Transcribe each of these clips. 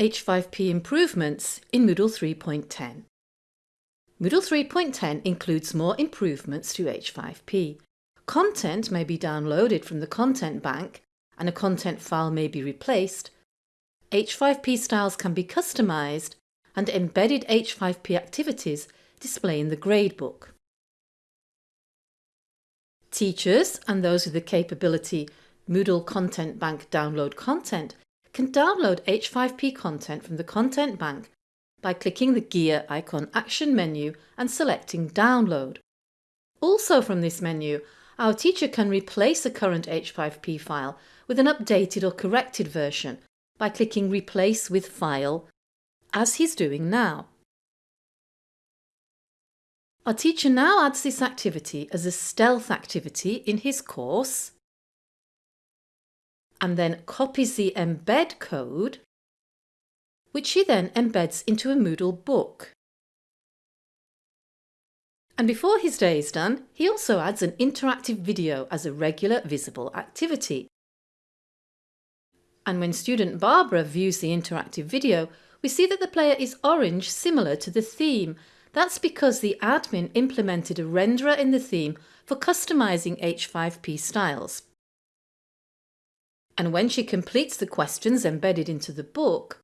H5P improvements in Moodle 3.10. Moodle 3.10 includes more improvements to H5P. Content may be downloaded from the content bank and a content file may be replaced. H5P styles can be customised and embedded H5P activities display in the gradebook. Teachers and those with the capability Moodle Content Bank download content can download H5P content from the Content Bank by clicking the gear icon action menu and selecting Download. Also from this menu, our teacher can replace a current H5P file with an updated or corrected version by clicking Replace with File, as he's doing now. Our teacher now adds this activity as a stealth activity in his course and then copies the embed code, which he then embeds into a Moodle book. And before his day is done, he also adds an interactive video as a regular visible activity. And when student Barbara views the interactive video, we see that the player is orange similar to the theme. That's because the admin implemented a renderer in the theme for customising H5P styles and when she completes the questions embedded into the book,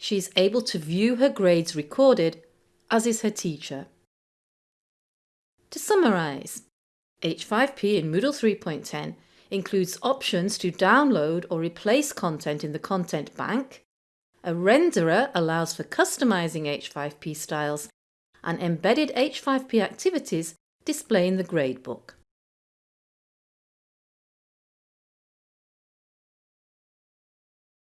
she is able to view her grades recorded, as is her teacher. To summarise, H5P in Moodle 3.10 includes options to download or replace content in the content bank, a renderer allows for customising H5P styles, and embedded H5P activities display in the gradebook.